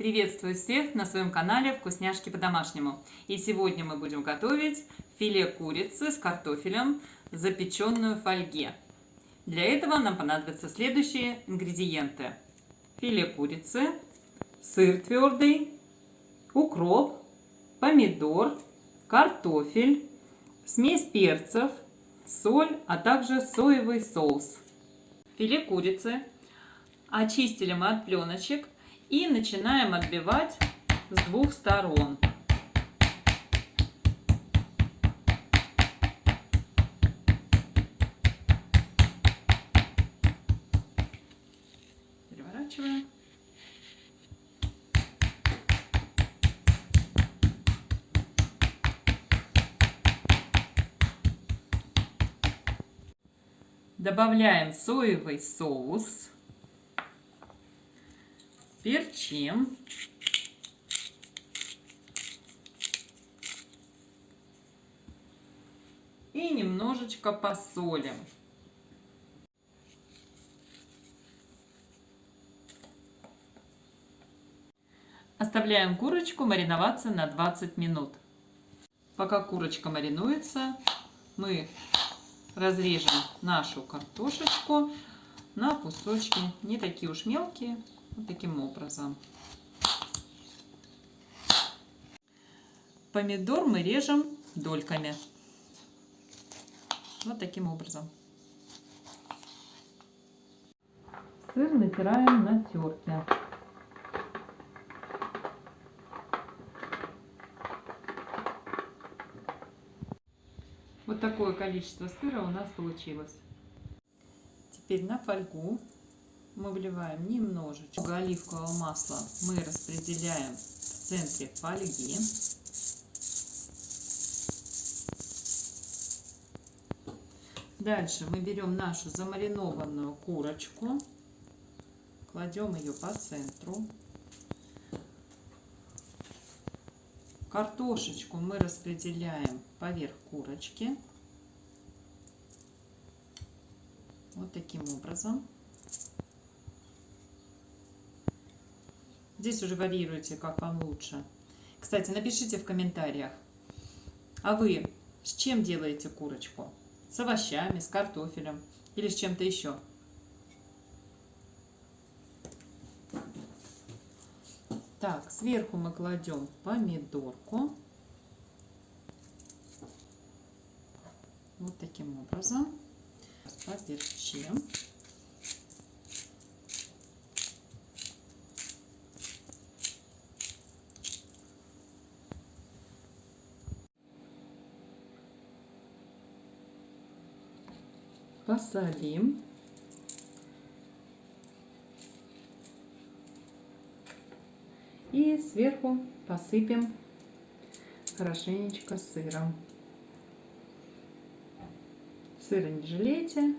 Приветствую всех на своем канале «Вкусняшки по-домашнему». И сегодня мы будем готовить филе курицы с картофелем, запеченную в фольге. Для этого нам понадобятся следующие ингредиенты. Филе курицы, сыр твердый, укроп, помидор, картофель, смесь перцев, соль, а также соевый соус. Филе курицы очистили мы от пленочек и начинаем отбивать с двух сторон. Переворачиваем. Добавляем соевый соус перчим. И немножечко посолим. Оставляем курочку мариноваться на 20 минут. Пока курочка маринуется, мы разрежем нашу картошечку на кусочки, не такие уж мелкие, вот таким образом. Помидор мы режем дольками. Вот таким образом. Сыр натираем на терке. Вот такое количество сыра у нас получилось. Теперь на фольгу мы вливаем немножечко оливкового масла. Мы распределяем в центре фольги. Дальше мы берем нашу замаринованную курочку, кладем ее по центру. Картошечку мы распределяем поверх курочки. Вот таким образом. Здесь уже варьируйте, как вам лучше. Кстати, напишите в комментариях, а вы с чем делаете курочку? С овощами, с картофелем или с чем-то еще? Так, сверху мы кладем помидорку. Вот таким образом. Поперчим. Посолим. И сверху посыпем хорошенечко сыром. Сыра не жалейте.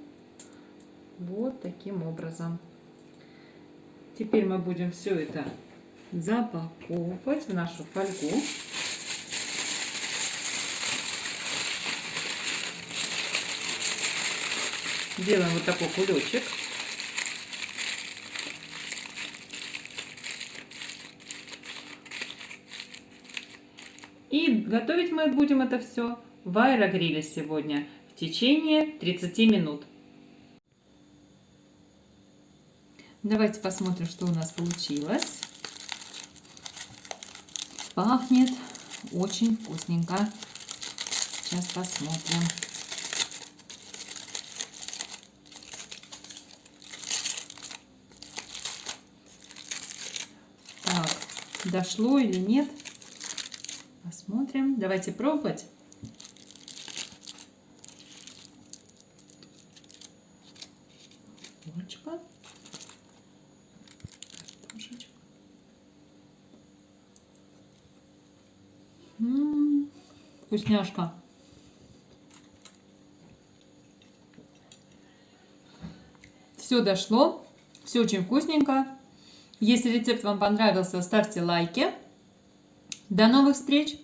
Вот таким образом. Теперь мы будем все это запаковывать в нашу фольгу. Делаем вот такой кулечек. И готовить мы будем это все в аэрогриле сегодня в течение 30 минут. Давайте посмотрим, что у нас получилось. Пахнет очень вкусненько. Сейчас посмотрим. Дошло или нет. Посмотрим. Давайте пробовать. Курочка. Картошечка. М -м -м, вкусняшка. Все дошло. Все очень вкусненько. Если рецепт вам понравился, ставьте лайки. До новых встреч!